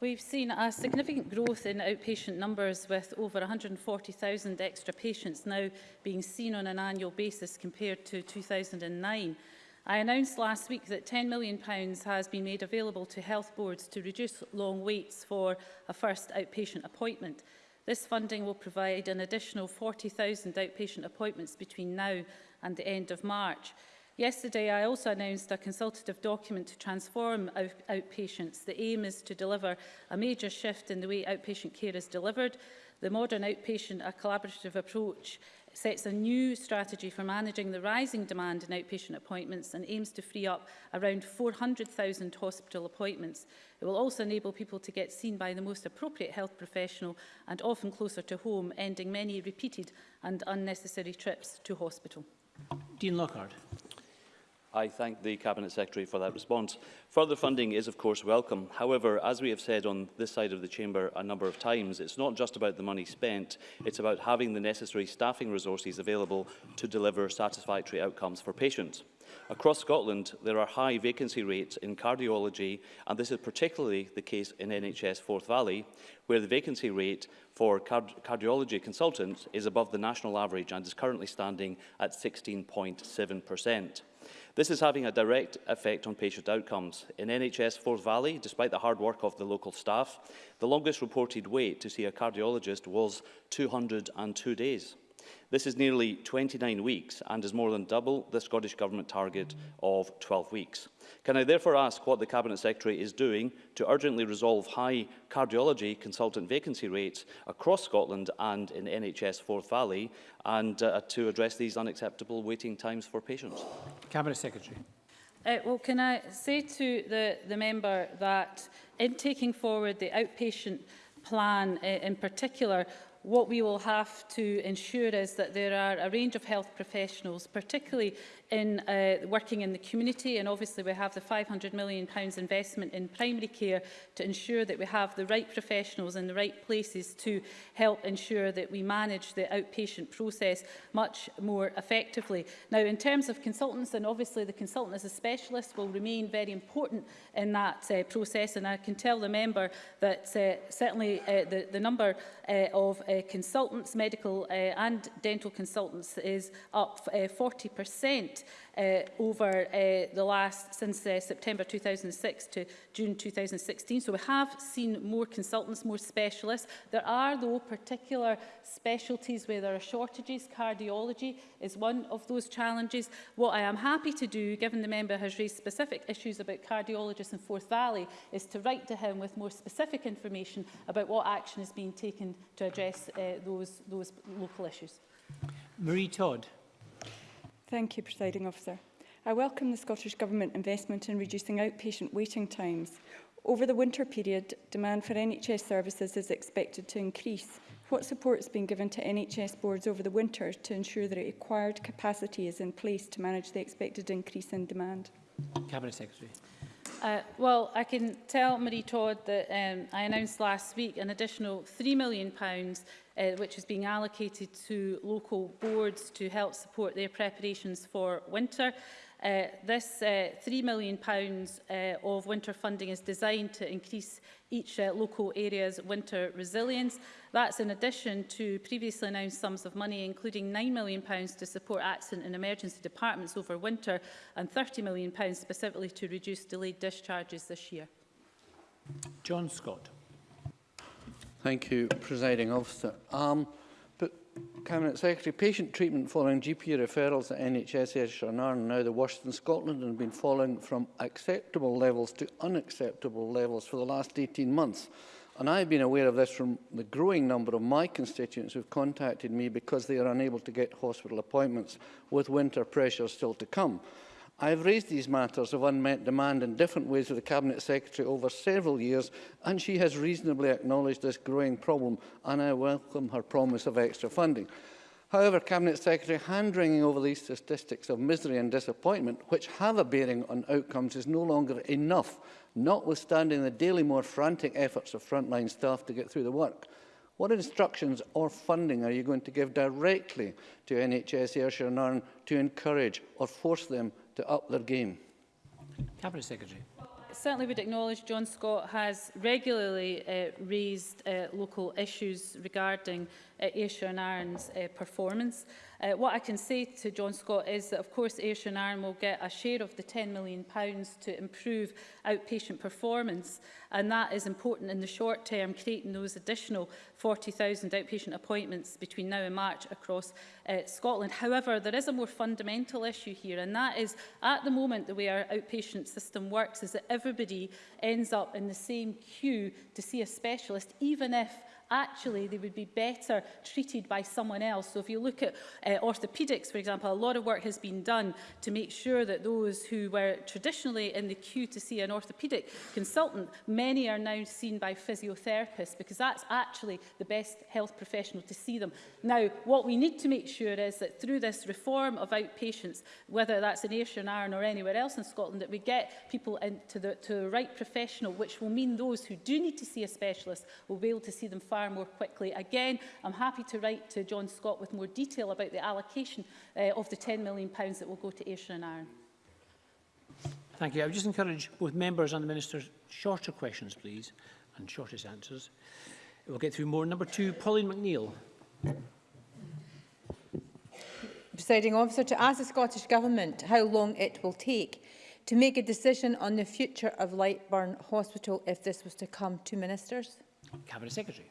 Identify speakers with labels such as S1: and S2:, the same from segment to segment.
S1: We've seen a significant growth in outpatient numbers with over 140,000 extra patients now being seen on an annual basis compared to 2009. I announced last week that £10 million has been made available to health boards to reduce long waits for a first outpatient appointment. This funding will provide an additional 40,000 outpatient appointments between now and the end of March. Yesterday, I also announced a consultative document to transform out outpatients. The aim is to deliver a major shift in the way outpatient care is delivered. The modern outpatient, a collaborative approach sets a new strategy for managing the rising demand in outpatient appointments and aims to free up around 400,000 hospital appointments. It will also enable people to get seen by the most appropriate health professional and often closer to home, ending many repeated and unnecessary trips to hospital.
S2: Dean Lockhart.
S3: I thank the Cabinet Secretary for that response. Further funding is, of course, welcome. However, as we have said on this side of the chamber a number of times, it's not just about the money spent, it's about having the necessary staffing resources available to deliver satisfactory outcomes for patients. Across Scotland, there are high vacancy rates in cardiology, and this is particularly the case in NHS Forth Valley, where the vacancy rate for card cardiology consultants is above the national average and is currently standing at 16.7 per cent. This is having a direct effect on patient outcomes. In NHS Forth Valley, despite the hard work of the local staff, the longest reported wait to see a cardiologist was 202 days. This is nearly 29 weeks and is more than double the Scottish Government target of 12 weeks. Can I therefore ask what the Cabinet Secretary is doing to urgently resolve high cardiology consultant vacancy rates across Scotland and in NHS Forth Valley and uh, to address these unacceptable waiting times for patients?
S2: Cabinet Secretary.
S1: Uh, well, can I say to the, the member that in taking forward the outpatient plan uh, in particular, What we will have to ensure is that there are a range of health professionals, particularly in uh, working in the community and obviously we have the 500 million pounds investment in primary care to ensure that we have the right professionals in the right places to help ensure that we manage the outpatient process much more effectively. Now in terms of consultants and obviously the consultant as a specialist will remain very important in that uh, process and I can tell the member that uh, certainly uh, the, the number uh, of uh, consultants, medical uh, and dental consultants is up uh, 40% uh, over uh, the last, since uh, September 2006 to June 2016. So we have seen more consultants, more specialists. There are, though, particular specialties where there are shortages. Cardiology is one of those challenges. What I am happy to do, given the member has raised specific issues about cardiologists in Forth Valley, is to write to him with more specific information about what action is being taken to address uh, those, those local issues.
S2: Marie Todd.
S4: Thank you, Presiding Officer. I welcome the Scottish Government investment in reducing outpatient waiting times. Over the winter period, demand for NHS services is expected to increase. What support has been given to NHS boards over the winter to ensure that the required capacity is in place to manage the expected increase in demand?
S2: Cabinet Secretary.
S1: Uh, well, I can tell Marie Todd that um, I announced last week an additional £3 million uh, which is being allocated to local boards to help support their preparations for winter. Uh, this uh, £3 million pounds, uh, of winter funding is designed to increase each uh, local area's winter resilience That's in addition to previously announced sums of money, including £9 million to support accident and emergency departments over winter and £30 million specifically to reduce delayed discharges this year.
S2: John Scott.
S5: Thank you, Presiding Officer. Um, but Cabinet Secretary, patient treatment following GP referrals at NHS Ayrshire are now the worst in Scotland and have been falling from acceptable levels to unacceptable levels for the last 18 months. And I have been aware of this from the growing number of my constituents who have contacted me because they are unable to get hospital appointments with winter pressure still to come. I've raised these matters of unmet demand in different ways with the Cabinet Secretary over several years, and she has reasonably acknowledged this growing problem, and I welcome her promise of extra funding. However, Cabinet Secretary, hand-wringing over these statistics of misery and disappointment, which have a bearing on outcomes, is no longer enough notwithstanding the daily more frantic efforts of frontline staff to get through the work. What instructions or funding are you going to give directly to NHS Ayrshire and Arn to encourage or force them to up their game?
S2: Cabinet Secretary.
S1: certainly would acknowledge John Scott has regularly uh, raised uh, local issues regarding uh, Ayrshire and Ireland's uh, performance. Uh, what I can say to John Scott is that, of course, Ayrshire and Ireland will get a share of the £10 million to improve outpatient performance, and that is important in the short term, creating those additional 40,000 outpatient appointments between now and March across uh, Scotland. However, there is a more fundamental issue here, and that is, at the moment, the way our outpatient system works is that everybody ends up in the same queue to see a specialist, even if actually they would be better treated by someone else. So if you look at uh, orthopaedics, for example, a lot of work has been done to make sure that those who were traditionally in the queue to see an orthopaedic consultant, many are now seen by physiotherapists because that's actually the best health professional to see them. Now, what we need to make sure is that through this reform of outpatients, whether that's in Ayrshire and Arran or anywhere else in Scotland, that we get people into the, to the right professional, which will mean those who do need to see a specialist will be able to see them far far more quickly. Again, I'm happy to write to John Scott with more detail about the allocation uh, of the £10 million that will go to Ayrshire and Arran.
S2: Thank you. I would just encourage both members and the Minister shorter questions, please, and shortest answers. We'll get through more. Number two, Pauline McNeill.
S6: Presiding officer, to ask the Scottish Government how long it will take to make a decision on the future of Lightburn Hospital if this was to come to ministers?
S2: Cabinet Secretary.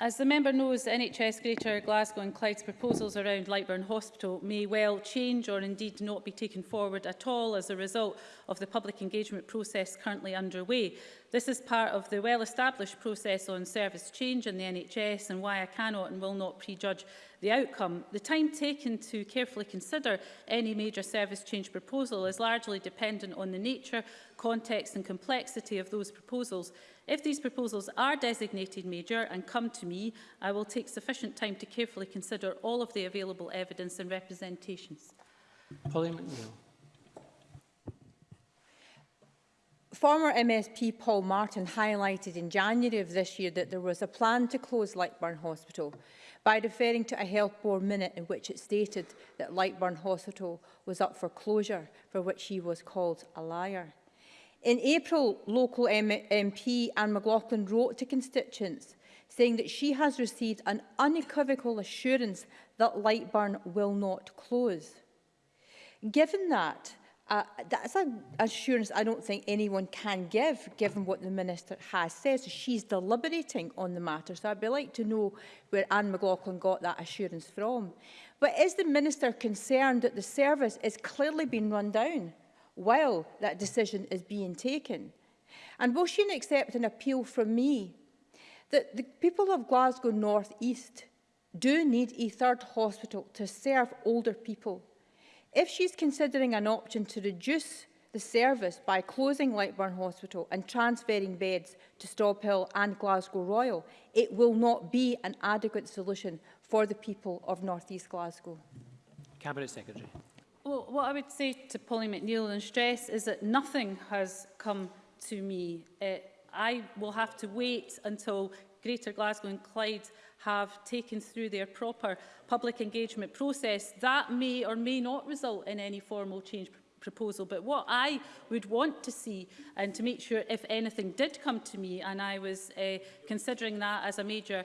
S1: As the member knows, NHS Greater Glasgow and Clyde's proposals around Lightburn Hospital may well change or indeed not be taken forward at all as a result of the public engagement process currently underway. This is part of the well-established process on service change in the NHS and why I cannot and will not prejudge the outcome. The time taken to carefully consider any major service change proposal is largely dependent on the nature, context and complexity of those proposals If these proposals are designated major and come to me, I will take sufficient time to carefully consider all of the available evidence and representations.
S2: Polly McNeill.
S6: Former MSP Paul Martin highlighted in January of this year that there was a plan to close Lightburn Hospital by referring to a health board minute in which it stated that Lightburn Hospital was up for closure, for which he was called a liar. In April, local MP Anne McLaughlin wrote to constituents saying that she has received an unequivocal assurance that Lightburn will not close. Given that, uh, that's an assurance I don't think anyone can give, given what the Minister has said. So she's deliberating on the matter. So I'd be like to know where Anne McLaughlin got that assurance from. But is the Minister concerned that the service is clearly being run down? while that decision is being taken. And will she accept an appeal from me that the people of Glasgow North East do need a third hospital to serve older people? If she's considering an option to reduce the service by closing Lightburn Hospital and transferring beds to Stobhill and Glasgow Royal, it will not be an adequate solution for the people of North East Glasgow.
S2: Cabinet Secretary.
S1: Well, what I would say to Polly McNeill and stress is that nothing has come to me. Uh, I will have to wait until Greater Glasgow and Clyde have taken through their proper public engagement process. That may or may not result in any formal change proposal. But what I would want to see, and to make sure if anything did come to me, and I was uh, considering that as a major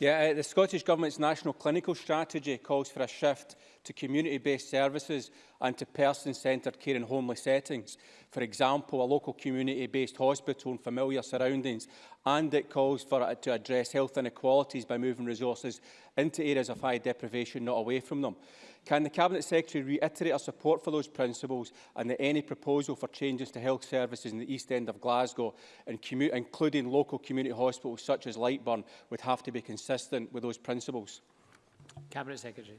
S7: Yeah, uh, the Scottish Government's national clinical strategy calls for a shift to community-based services and to person-centred care in homely settings. For example, a local community-based hospital in familiar surroundings and it calls for it uh, to address health inequalities by moving resources into areas of high deprivation, not away from them. Can the Cabinet Secretary reiterate our support for those principles and that any proposal for changes to health services in the east end of Glasgow, and including local community hospitals such as Lightburn, would have to be consistent with those principles?
S2: Cabinet Secretary.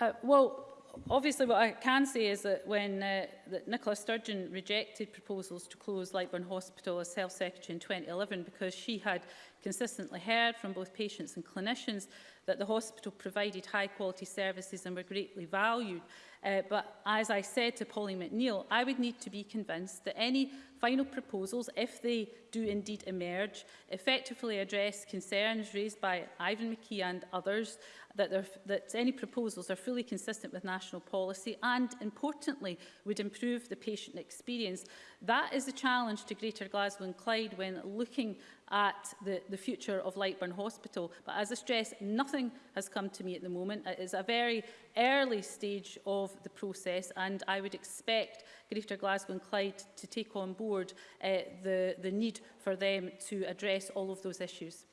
S1: Uh, well, obviously what I can say is that when uh, that Nicola Sturgeon rejected proposals to close Lightburn Hospital as Health Secretary in 2011 because she had consistently heard from both patients and clinicians that the hospital provided high quality services and were greatly valued. Uh, but as I said to Polly McNeill, I would need to be convinced that any final proposals, if they do indeed emerge, effectively address concerns raised by Ivan McKee and others, that, that any proposals are fully consistent with national policy and, importantly, would improve the patient experience. That is the challenge to Greater Glasgow and Clyde when looking at the, the future of Lightburn Hospital. But as I stress, nothing has come to me at the moment. It is a very early stage of the process and I would expect Greater Glasgow and Clyde to take on board uh, the, the need for them to address all of those issues.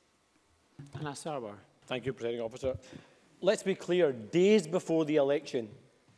S2: Anna Sarwar.
S8: Thank you, President Officer. Let's be clear, days before the election,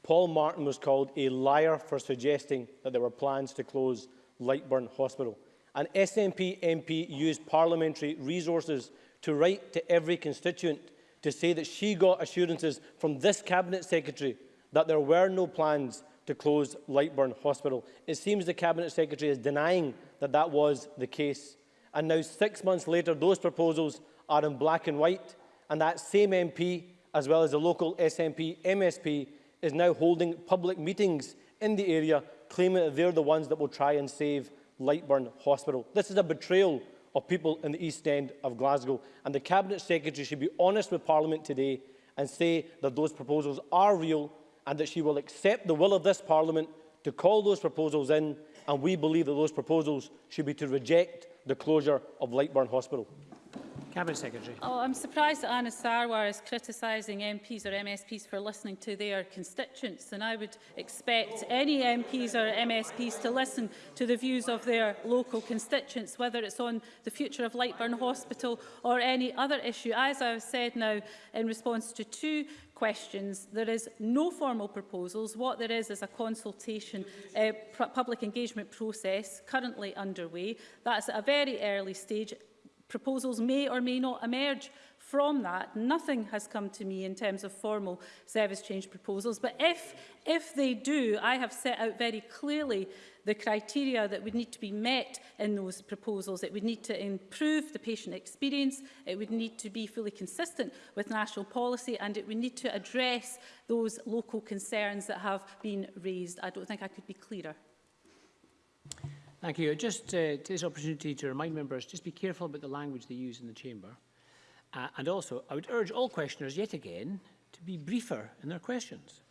S8: Paul Martin was called a liar for suggesting that there were plans to close Lightburn Hospital. An SNP MP used parliamentary resources to write to every constituent to say that she got assurances from this Cabinet Secretary that there were no plans to close Lightburn Hospital. It seems the Cabinet Secretary is denying that that was the case. And now, six months later, those proposals are in black and white, and that same MP, as well as the local SNP MSP, is now holding public meetings in the area, claiming that they're the ones that will try and save Lightburn Hospital. This is a betrayal of people in the East End of Glasgow, and the Cabinet Secretary should be honest with Parliament today and say that those proposals are real and that she will accept the will of this Parliament to call those proposals in, and we believe that those proposals should be to reject the closure of Lightburn Hospital.
S2: Cabinet Secretary.
S1: Oh, I'm surprised that Anna Sarwar is criticising MPs or MSPs for listening to their constituents, and I would expect any MPs or MSPs to listen to the views of their local constituents, whether it's on the future of Lightburn Hospital or any other issue. As I've said now in response to two questions. There is no formal proposals. What there is is a consultation uh, public engagement process currently underway. That's at a very early stage. Proposals may or may not emerge from that. Nothing has come to me in terms of formal service change proposals, but if, if they do, I have set out very clearly the criteria that would need to be met in those proposals. It would need to improve the patient experience, it would need to be fully consistent with national policy, and it would need to address those local concerns that have been raised. I don't think I could be clearer.
S2: Thank you. Just uh, to this opportunity to remind members, just be careful about the language they use in the chamber. Uh, and also, I would urge all questioners yet again to be briefer in their questions.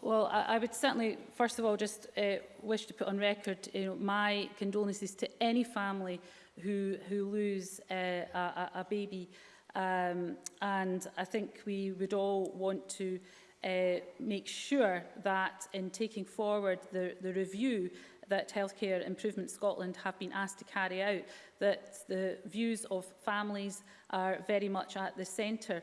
S1: Well, I, I would certainly, first of all, just uh, wish to put on record you know, my condolences to any family who, who lose uh, a, a baby. Um, and I think we would all want to uh, make sure that in taking forward the, the review that Healthcare Improvement Scotland have been asked to carry out, that the views of families are very much at the centre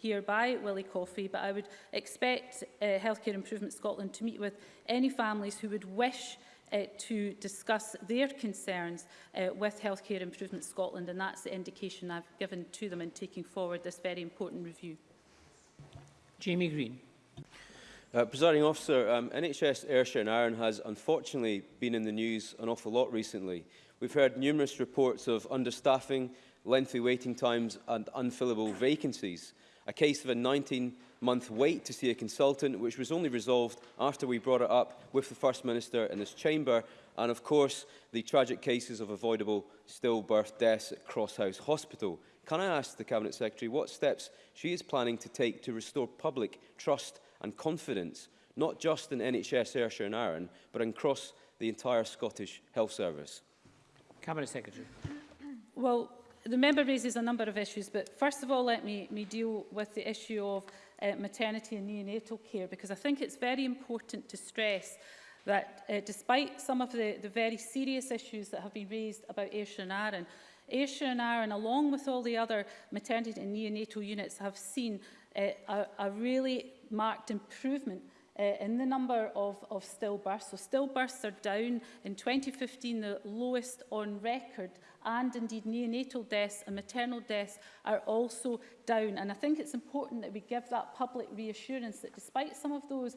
S1: hereby, by Willie Coffey, but I would expect uh, Healthcare Improvement Scotland to meet with any families who would wish uh, to discuss their concerns uh, with Healthcare Improvement Scotland, and that's the indication I've given to them in taking forward this very important review.
S2: Jamie Green.
S9: Uh, Presiding officer, um, NHS Ayrshire and Iron has unfortunately been in the news an awful lot recently. We've heard numerous reports of understaffing, lengthy waiting times and unfillable vacancies a case of a 19-month wait to see a consultant, which was only resolved after we brought it up with the First Minister in this chamber, and of course the tragic cases of avoidable stillbirth deaths at Crosshouse Hospital. Can I ask the Cabinet Secretary what steps she is planning to take to restore public trust and confidence, not just in NHS Ayrshire and Arran, but across the entire Scottish Health Service?
S2: Cabinet Secretary.
S1: Well, the member raises a number of issues, but first of all, let me, me deal with the issue of uh, maternity and neonatal care, because I think it's very important to stress that uh, despite some of the, the very serious issues that have been raised about Ayrshire and Arran, Ayrshire and Arran, along with all the other maternity and neonatal units, have seen uh, a, a really marked improvement uh, in the number of, of stillbirths. So stillbirths are down in 2015, the lowest on record and indeed neonatal deaths and maternal deaths are also down. And I think it's important that we give that public reassurance that despite some of those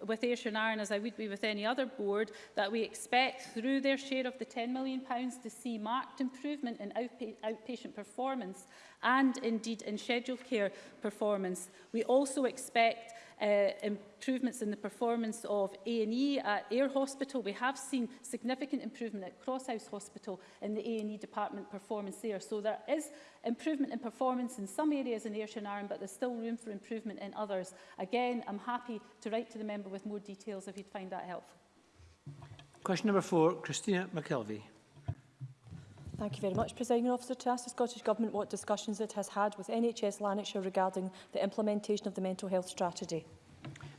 S1: uh, with Ayrshire and Aaron, as I would be with any other board, that we expect through their share of the £10 million to see marked improvement in outpa outpatient performance and indeed in scheduled care performance. We also expect uh, improvements in the performance of A&E at Air Hospital. We have seen significant improvement at Crosshouse Hospital in the A&E department performance there. So there is improvement in performance in some areas in and Arran, but there's still room for improvement in others. Again, I'm happy to write to the member with more details if you'd find that helpful.
S2: Question number four, Christina McKelvey.
S10: Thank you very much, Presiding Officer. To ask the Scottish Government what discussions it has had with NHS Lanarkshire regarding the implementation of the mental health strategy.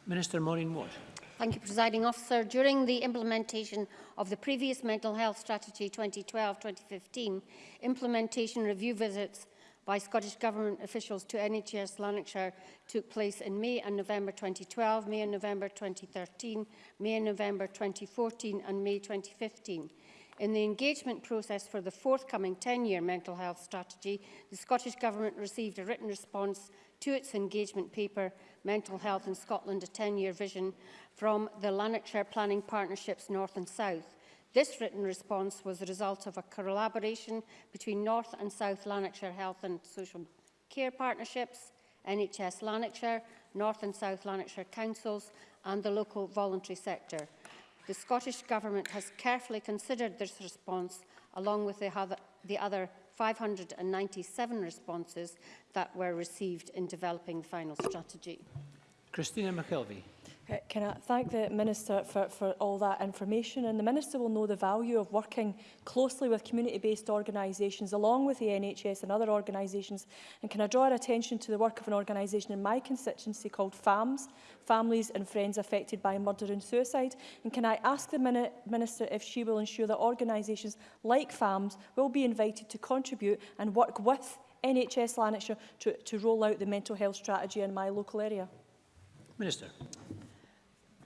S2: Minister Maureen Watt.
S11: Thank you, Presiding Officer. During the implementation of the previous Mental Health Strategy 2012-2015, implementation review visits by Scottish Government officials to NHS Lanarkshire took place in May and November 2012, May and November 2013, May and November 2014 and May 2015. In the engagement process for the forthcoming 10-year mental health strategy, the Scottish Government received a written response to its engagement paper, Mental Health in Scotland, a 10-year vision, from the Lanarkshire Planning Partnerships North and South. This written response was the result of a collaboration between North and South Lanarkshire Health and Social Care Partnerships, NHS Lanarkshire, North and South Lanarkshire Councils and the local voluntary sector. The Scottish Government has carefully considered this response along with the other, the other 597 responses that were received in developing the final strategy.
S2: Christina McKelvey.
S10: Can I thank the Minister for, for all that information? And the Minister will know the value of working closely with community-based organisations, along with the NHS and other organisations. And can I draw our attention to the work of an organisation in my constituency called FAMS, Families and Friends Affected by Murder and Suicide? And can I ask the Minister if she will ensure that organisations like FAMS will be invited to contribute and work with NHS Lanarkshire to, to roll out the mental health strategy in my local area?
S2: Minister.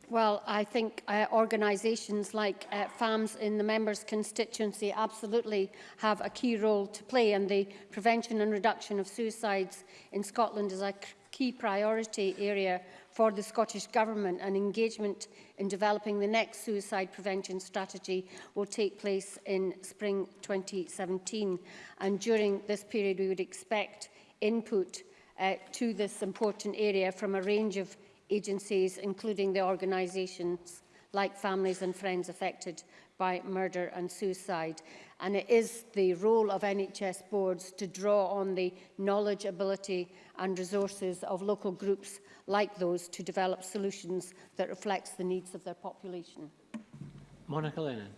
S11: Well, I think uh, organisations like uh, FAMS in the members' constituency absolutely have a key role to play and the prevention and reduction of suicides in Scotland is a key priority area for the Scottish Government and engagement in developing the next suicide prevention strategy will take place in spring 2017 and during this period we would expect input uh, to this important area from a range of agencies, including the organisations like families and friends affected by murder and suicide. And it is the role of NHS boards to draw on the knowledge, ability and resources of local groups like those to develop solutions that reflects the needs of their population.
S2: Monica Lennon.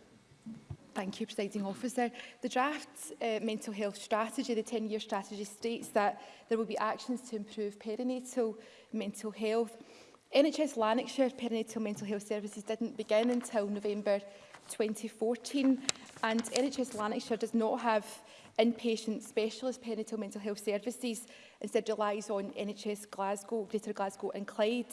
S12: Thank you, Presiding Officer. The draft uh, mental health strategy, the 10-year strategy, states that there will be actions to improve perinatal mental health. NHS Lanarkshire perinatal mental health services didn't begin until November 2014 and NHS Lanarkshire does not have inpatient specialist perinatal mental health services, instead relies on NHS Glasgow, Greater Glasgow and Clyde.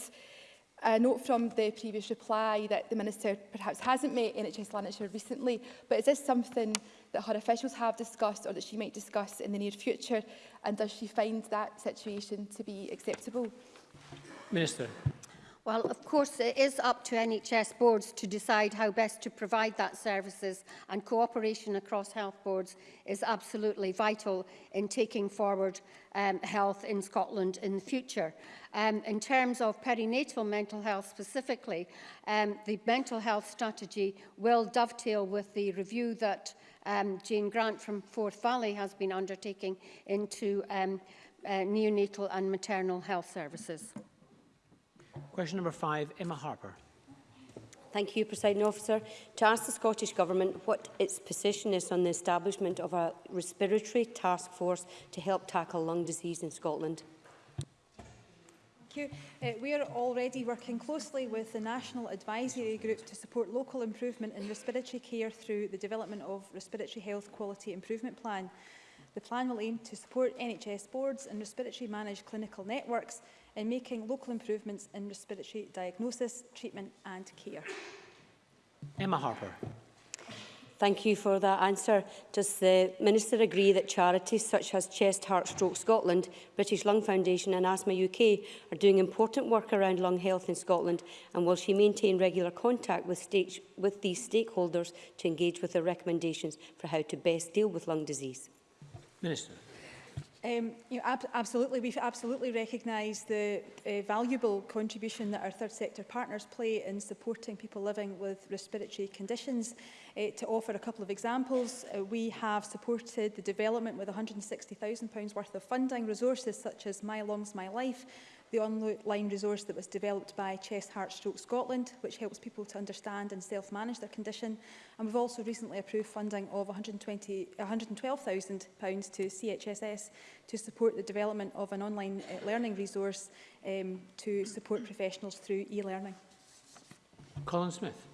S12: I note from the previous reply that the Minister perhaps hasn't met NHS Lanarkshire recently, but is this something that her officials have discussed or that she might discuss in the near future? And does she find that situation to be acceptable?
S2: Minister.
S11: Well, of course, it is up to NHS boards to decide how best to provide that services and cooperation across health boards is absolutely vital in taking forward um, health in Scotland in the future. Um, in terms of perinatal mental health specifically, um, the mental health strategy will dovetail with the review that um, Jane Grant from Forth Valley has been undertaking into um, uh, neonatal and maternal health services.
S2: Question number five, Emma Harper.
S13: Thank you, Presiding Officer. To ask the Scottish Government what its position is on the establishment of a respiratory task force to help tackle lung disease in Scotland.
S14: Thank you. Uh, we are already working closely with the National Advisory Group to support local improvement in respiratory care through the development of Respiratory Health Quality Improvement Plan. The plan will aim to support NHS boards and respiratory managed clinical networks in making local improvements in respiratory diagnosis, treatment and care.
S2: Emma Harper.
S13: Thank you for that answer. Does the Minister agree that charities such as Chest, Heart, Stroke Scotland, British Lung Foundation and Asthma UK are doing important work around lung health in Scotland and will she maintain regular contact with, state, with these stakeholders to engage with their recommendations for how to best deal with lung disease?
S2: Minister.
S14: Um, you know, ab absolutely, we absolutely recognise the uh, valuable contribution that our third sector partners play in supporting people living with respiratory conditions. Uh, to offer a couple of examples, uh, we have supported the development with £160,000 worth of funding resources such as My Lungs, My Life, the online resource that was developed by Chest Heart Stroke Scotland, which helps people to understand and self-manage their condition. And we've also recently approved funding of £112,000 to CHSS to support the development of an online uh, learning resource um, to support professionals through e-learning.
S2: Colin Smith.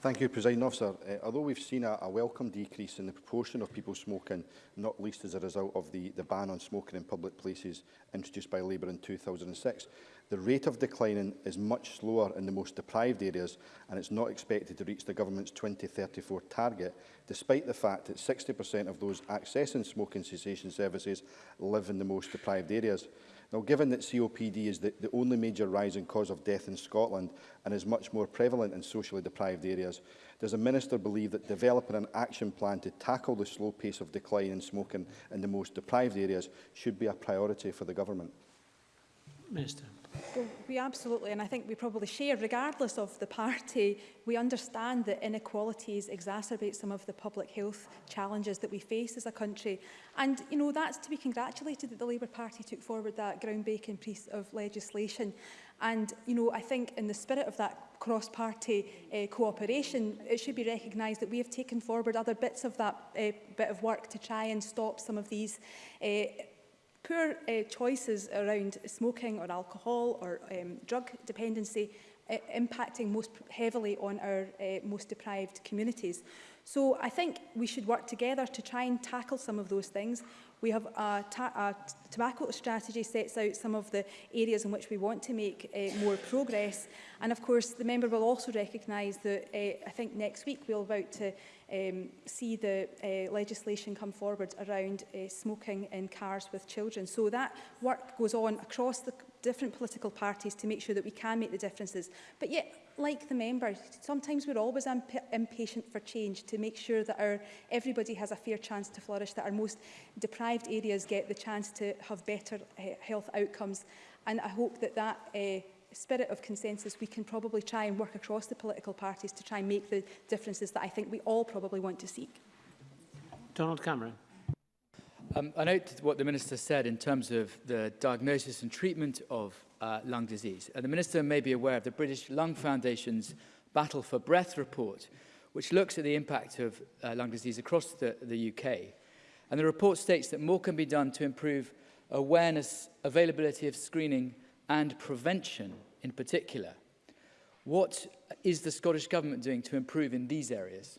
S15: Thank you, President Officer. Uh, although we've seen a, a welcome decrease in the proportion of people smoking, not least as a result of the, the ban on smoking in public places introduced by Labour in 2006, the rate of declining is much slower in the most deprived areas and it's not expected to reach the government's 2034 target, despite the fact that 60% of those accessing smoking cessation services live in the most deprived areas. Now, given that COPD is the, the only major rising cause of death in Scotland and is much more prevalent in socially deprived areas, does the Minister believe that developing an action plan to tackle the slow pace of decline in smoking in the most deprived areas should be a priority for the Government?
S2: Minister.
S14: So we absolutely, and I think we probably share, regardless of the party, we understand that inequalities exacerbate some of the public health challenges that we face as a country. And, you know, that's to be congratulated that the Labour Party took forward that groundbreaking piece of legislation. And, you know, I think in the spirit of that cross-party uh, cooperation, it should be recognised that we have taken forward other bits of that uh, bit of work to try and stop some of these uh, poor uh, choices around smoking or alcohol or um, drug dependency uh, impacting most heavily on our uh, most deprived communities. So I think we should work together to try and tackle some of those things. We have a, a tobacco strategy sets out some of the areas in which we want to make uh, more progress. And of course, the member will also recognise that uh, I think next week we'll about to um, see the uh, legislation come forward around uh, smoking in cars with children. So that work goes on across the different political parties to make sure that we can make the differences. But yet, like the members, sometimes we're always imp impatient for change to make sure that our, everybody has a fair chance to flourish, that our most deprived areas get the chance to have better uh, health outcomes. And I hope that that uh, spirit of consensus, we can probably try and work across the political parties to try and make the differences that I think we all probably want to seek.
S2: Donald Cameron.
S16: Um, I note what the Minister said in terms of the diagnosis and treatment of uh, lung disease. And the Minister may be aware of the British Lung Foundation's Battle for Breath report, which looks at the impact of uh, lung disease across the, the UK. And the report states that more can be done to improve awareness, availability of screening and prevention in particular. What is the Scottish Government doing to improve in these areas?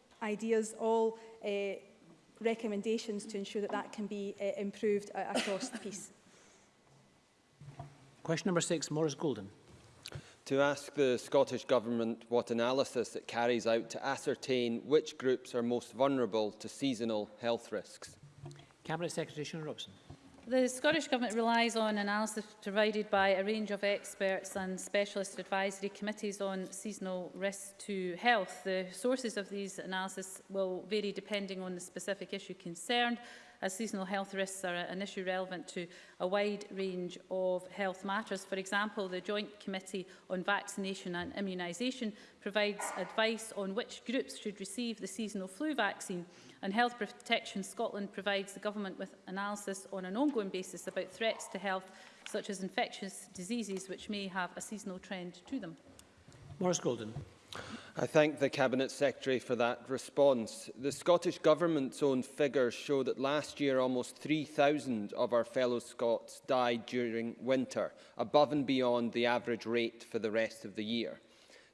S14: ideas, all uh, recommendations to ensure that that can be uh, improved uh, across the piece.
S2: Question number six, Morris Golden.
S9: To ask the Scottish Government what analysis it carries out to ascertain which groups are most vulnerable to seasonal health risks.
S2: Cabinet Secretary Shona Robson.
S1: The Scottish Government relies on analysis provided by a range of experts and specialist advisory committees on seasonal risks to health. The sources of these analyses will vary depending on the specific issue concerned as seasonal health risks are an issue relevant to a wide range of health matters. For example, the Joint Committee on Vaccination and Immunisation provides advice on which groups should receive the seasonal flu vaccine and Health Protection Scotland provides the government with analysis on an ongoing basis about threats to health such as infectious diseases which may have a seasonal trend to them.
S2: Morris Golden.
S9: I thank the Cabinet Secretary for that response. The Scottish Government's own figures show that last year almost 3,000 of our fellow Scots died during winter, above and beyond the average rate for the rest of the year.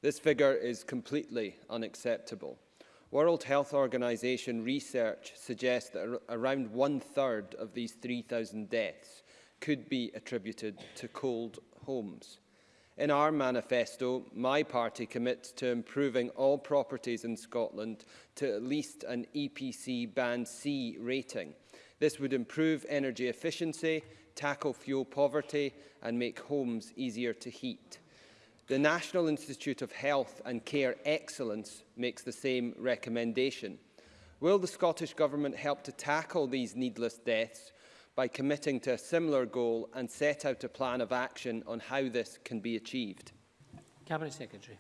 S9: This figure is completely unacceptable. World Health Organization research suggests that around one-third of these 3,000 deaths could be attributed to cold homes. In our manifesto, my party commits to improving all properties in Scotland to at least an EPC Band C rating. This would improve energy efficiency, tackle fuel poverty and make homes easier to heat. The National Institute of Health and Care Excellence makes the same recommendation. Will the Scottish Government help to tackle these needless deaths by committing to a similar goal and set out a plan of action on how this can be achieved?
S2: Cabinet Secretary.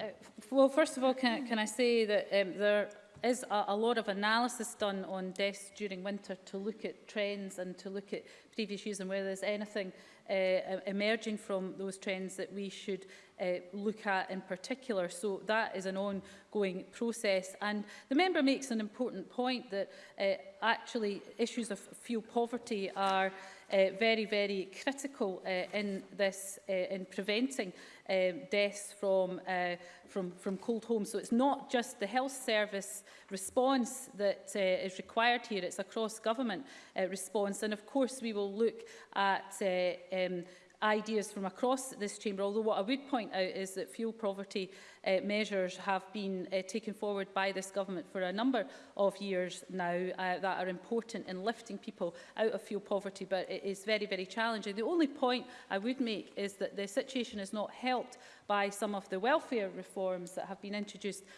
S1: Uh, well, first of all, can, can I say that um, there is a, a lot of analysis done on deaths during winter to look at trends and to look at previous years and whether there's anything uh, e-, emerging from those trends that we should uh, look at in particular. So that is an ongoing process. And the member makes an important point that uh, actually issues of fuel poverty are uh, very, very critical uh, in this, uh, in preventing uh, deaths from, uh, from, from cold homes. So it's not just the health service response that uh, is required here, it's a cross-government uh, response. And of course, we will look at uh, um, ideas from across this chamber, although what I would point out is that fuel poverty uh, measures have been uh, taken forward by this government for a number of years now uh, that are important in lifting people out of fuel poverty, but it is very, very challenging. The only point I would make is that the situation is not helped by some of the welfare reforms that have been introduced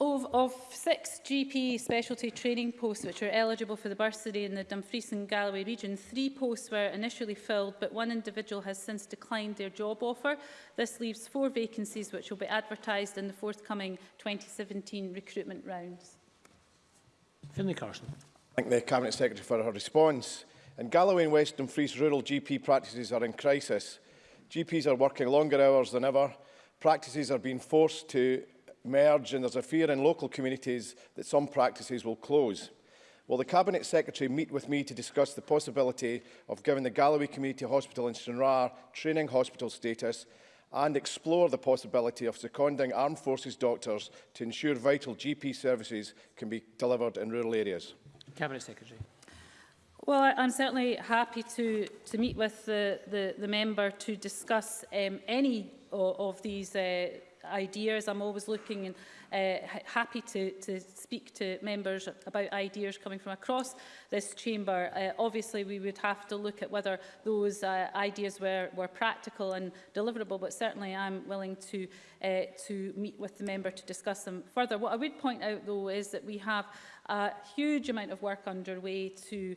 S1: Of, of six GP specialty training posts which are eligible for the bursary in the Dumfries and Galloway region, three posts were initially filled but one individual has since declined their job offer. This leaves four vacancies which will be advertised in the forthcoming 2017 recruitment rounds.
S2: Finlay Carson.
S17: Thank the Cabinet Secretary for her response. In Galloway and West Dumfries, rural GP practices are in crisis. GPs are working longer hours than ever. Practices are being forced to merge and there's a fear in local communities that some practices will close. Will the Cabinet Secretary meet with me to discuss the possibility of giving the Galloway Community Hospital in Stranraer training hospital status and explore the possibility of seconding armed forces doctors to ensure vital GP services can be delivered in rural areas?
S2: Cabinet Secretary.
S1: Well, I, I'm certainly happy to, to meet with the, the, the member to discuss um, any of, of these uh, ideas. I'm always looking and uh, happy to, to speak to members about ideas coming from across this chamber. Uh, obviously, we would have to look at whether those uh, ideas were, were practical and deliverable, but certainly I'm willing to, uh, to meet with the member to discuss them further. What I would point out, though, is that we have a huge amount of work underway to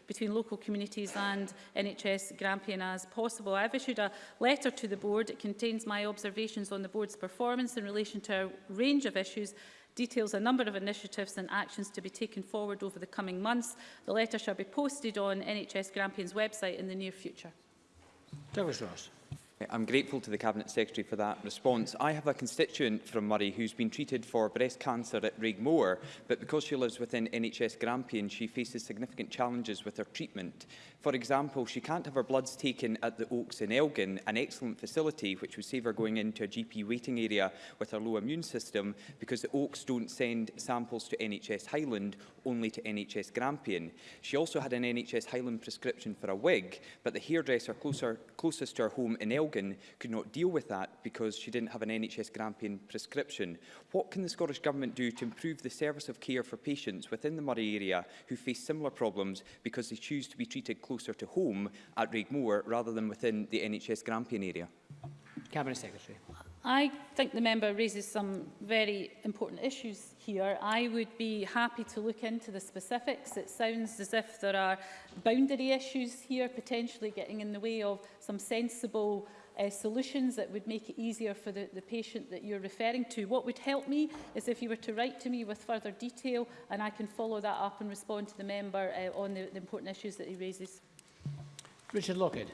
S1: between local communities and NHS Grampian as possible. I've issued a letter to the board. It contains my observations on the board's performance in relation to a range of issues details a number of initiatives and actions to be taken forward over the coming months. The letter shall be posted on NHS Grampian's website in the near future.
S2: Douglas Ross.
S18: I'm grateful to the Cabinet Secretary for that response. I have a constituent from Murray who's been treated for breast cancer at Rigmore, but because she lives within NHS Grampian, she faces significant challenges with her treatment. For example, she can't have her bloods taken at the Oaks in Elgin, an excellent facility which would save her going into a GP waiting area with her low immune system, because the Oaks don't send samples to NHS Highland, only to NHS Grampian. She also had an NHS Highland prescription for a wig, but the hairdresser closer, closest to her home in Elgin Elgin could not deal with that because she didn't have an NHS Grampian prescription. What can the Scottish Government do to improve the service of care for patients within the Murray area who face similar problems because they choose to be treated closer to home at Regmore rather than within the NHS Grampian area?
S2: Cabinet Secretary.
S1: I think the member raises some very important issues here. I would be happy to look into the specifics. It sounds as if there are boundary issues here potentially getting in the way of some sensible uh, solutions that would make it easier for the, the patient that you're referring to. What would help me is if you were to write to me with further detail and I can follow that up and respond to the member uh, on the, the important issues that he raises.
S2: Richard Lockhead.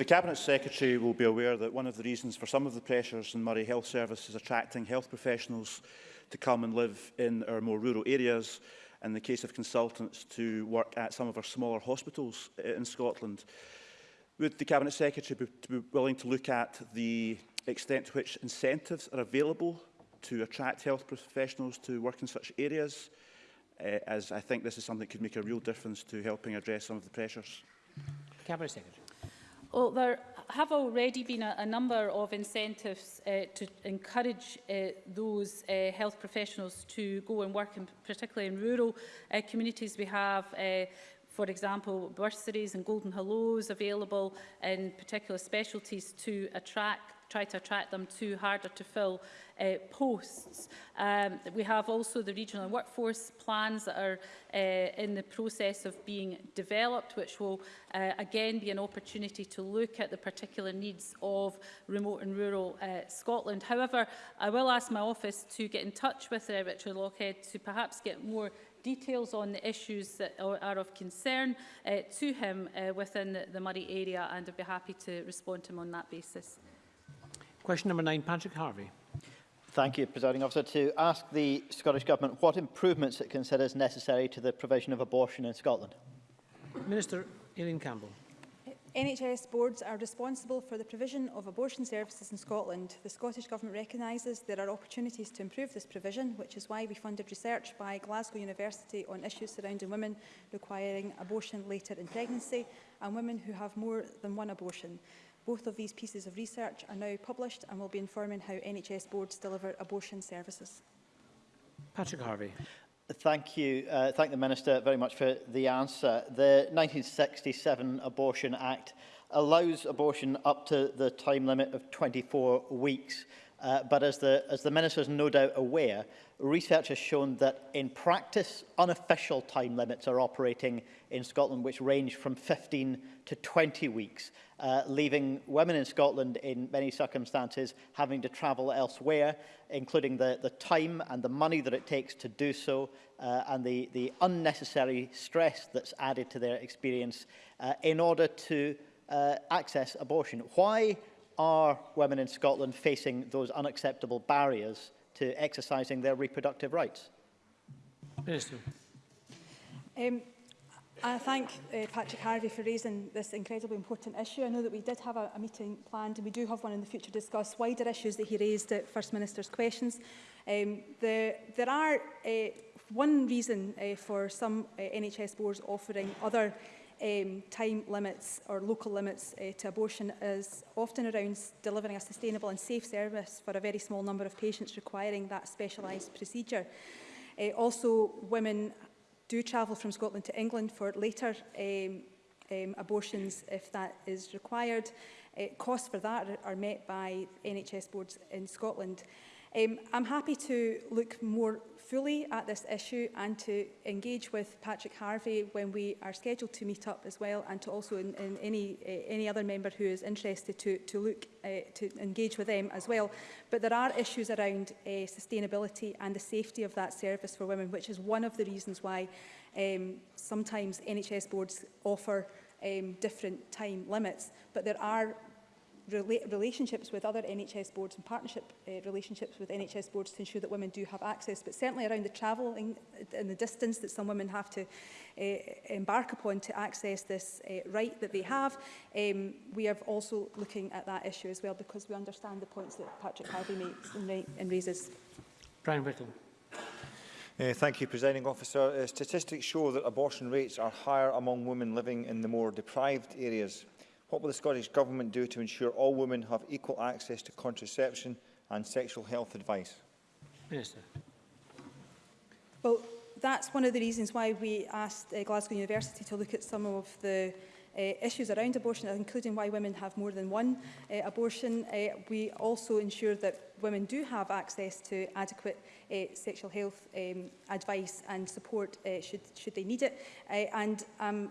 S19: The Cabinet Secretary will be aware that one of the reasons for some of the pressures in Murray Health Service is attracting health professionals to come and live in our more rural areas, in the case of consultants to work at some of our smaller hospitals uh, in Scotland. Would the Cabinet Secretary be, be willing to look at the extent to which incentives are available to attract health professionals to work in such areas, uh, as I think this is something that could make a real difference to helping address some of the pressures?
S2: Cabinet Secretary.
S1: Well, there have already been a, a number of incentives uh, to encourage uh, those uh, health professionals to go and work, in, particularly in rural uh, communities. We have uh, for example, bursaries and golden hellos available in particular specialties to attract try to attract them to harder to fill uh, posts. Um, we have also the regional workforce plans that are uh, in the process of being developed, which will uh, again be an opportunity to look at the particular needs of remote and rural uh, Scotland. However, I will ask my office to get in touch with uh, Richard Lockhead to perhaps get more details on the issues that are of concern uh, to him uh, within the Murray area and I'd be happy to respond to him on that basis.
S2: Question number nine, Patrick Harvey.
S20: Thank you, Presiding Officer. To ask the Scottish Government what improvements it considers necessary to the provision of abortion in Scotland.
S2: Minister Aileen Campbell.
S14: NHS boards are responsible for the provision of abortion services in Scotland. The Scottish Government recognises there are opportunities to improve this provision, which is why we funded research by Glasgow University on issues surrounding women requiring abortion later in pregnancy and women who have more than one abortion. Both of these pieces of research are now published and will be informing how NHS boards deliver abortion services.
S2: Patrick Harvey.
S20: Thank you. Uh, thank the Minister very much for the answer. The 1967 Abortion Act allows abortion up to the time limit of 24 weeks. Uh, but as the, as the Minister is no doubt aware, research has shown that in practice, unofficial time limits are operating in Scotland, which range from 15 to 20 weeks, uh, leaving women in Scotland in many circumstances having to travel elsewhere, including the, the time and the money that it takes to do so, uh, and the, the unnecessary stress that's added to their experience uh, in order to uh, access abortion. Why are women in Scotland facing those unacceptable barriers to exercising their reproductive rights?
S2: Minister.
S14: Um, I thank uh, Patrick Harvey for raising this incredibly important issue. I know that we did have a, a meeting planned and we do have one in the future to discuss wider issues that he raised at First Minister's questions. Um, the, there are uh, one reason uh, for some uh, NHS boards offering other um, time limits or local limits uh, to abortion is often around delivering a sustainable and safe service for a very small number of patients requiring that specialised procedure. Uh, also, women do travel from Scotland to England for later um, um, abortions if that is required. Uh, costs for that are met by NHS boards in Scotland. Um, I'm happy to look more fully at this issue and to engage with Patrick Harvey when we are scheduled to meet up as well and to also in, in any, uh, any other member who is interested to, to look uh, to engage with them as well. But there are issues around uh, sustainability and the safety of that service for women, which is one of the reasons why um, sometimes NHS boards offer um, different time limits, but there are relationships with other NHS boards and partnership uh, relationships with NHS boards to ensure that women do have access. But certainly around the travel and, the distance that some women have to uh, embark upon to access this uh, right that they have, um, we are also looking at that issue as well because we understand the points that Patrick Harvey makes and, and raises.
S2: Brian Whittle.
S21: Uh, thank you, Presiding Officer. Uh, statistics show that abortion rates are higher among women living in the more deprived areas What will the Scottish Government do to ensure all women have equal access to contraception and sexual health advice?
S2: Minister.
S14: Well, that's one of the reasons why we asked uh, Glasgow University to look at some of the uh, issues around abortion, including why women have more than one uh, abortion. Uh, we also ensure that women do have access to adequate uh, sexual health um, advice and support uh, should, should they need it. Uh, and I'm um,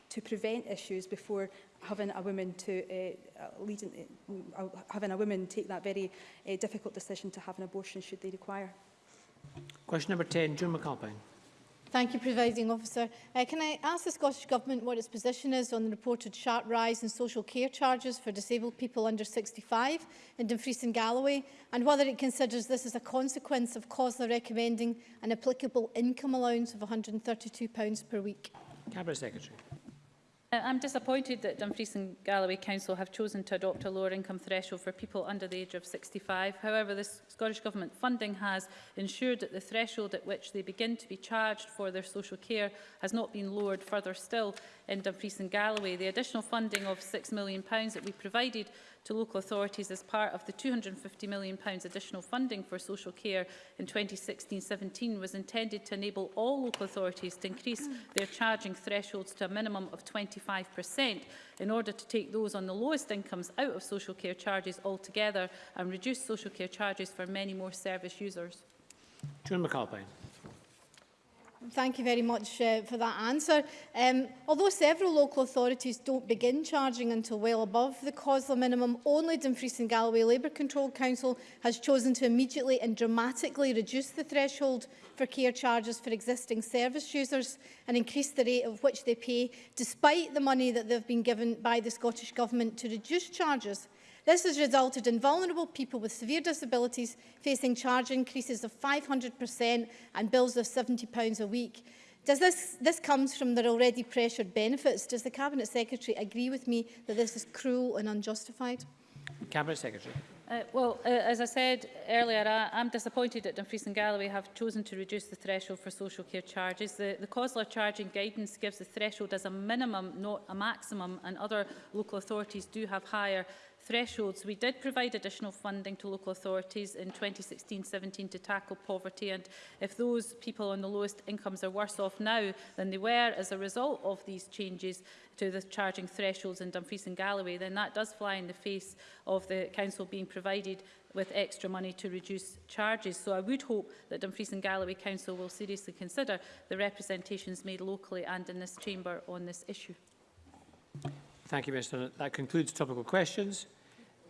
S14: to prevent issues before having a woman to eh, uh, lead in, eh, uh, having a woman take that very uh, difficult decision to have an abortion should they require.
S2: Question number 10, June McAlpine.
S22: Thank you, Presiding Officer. Uh, can I ask the Scottish Government what its position is on the reported sharp rise in social care charges for disabled people under 65 in Dumfries and Galloway, and whether it considers this as a consequence of COSLA recommending an applicable income allowance of £132 per week?
S2: Cabinet Secretary.
S1: Uh, I'm disappointed that Dumfries and Galloway Council have chosen to adopt a lower income threshold for people under the age of 65. However, the Scottish Government funding has ensured that the threshold at which they begin to be charged for their social care has not been lowered further still in Dumfries and Galloway. The additional funding of £6 million that we provided to local authorities as part of the £250 million additional funding for social care in 2016-17 was intended to enable all local authorities to increase their charging thresholds to a minimum of 25% in order to take those on the lowest incomes out of social care charges altogether and reduce social care charges for many more service users.
S2: June McAlpine.
S22: Thank you very much uh, for that answer. Um, although several local authorities don't begin charging until well above the COSLA minimum, only Dumfries and Galloway Labour Control Council has chosen to immediately and dramatically reduce the threshold for care charges for existing service users and increase the rate of which they pay, despite the money that they've been given by the Scottish Government to reduce charges. This has resulted in vulnerable people with severe disabilities facing charge increases of 500% and bills of £70 a week. Does this, this comes from their already pressured benefits. Does the Cabinet Secretary agree with me that this is cruel and unjustified?
S2: Cabinet Secretary.
S1: Uh, well, uh, as I said earlier, I, I'm disappointed that Dumfries and Galloway have chosen to reduce the threshold for social care charges. The, the COSLA charging guidance gives the threshold as a minimum, not a maximum, and other local authorities do have higher thresholds, we did provide additional funding to local authorities in 2016-17 to tackle poverty and if those people on the lowest incomes are worse off now than they were as a result of these changes to the charging thresholds in Dumfries and Galloway, then that does fly in the face of the council being provided with extra money to reduce charges. So I would hope that Dumfries and Galloway Council will seriously consider the representations made locally and in this chamber on this issue.
S2: Thank you, Minister. That concludes topical questions.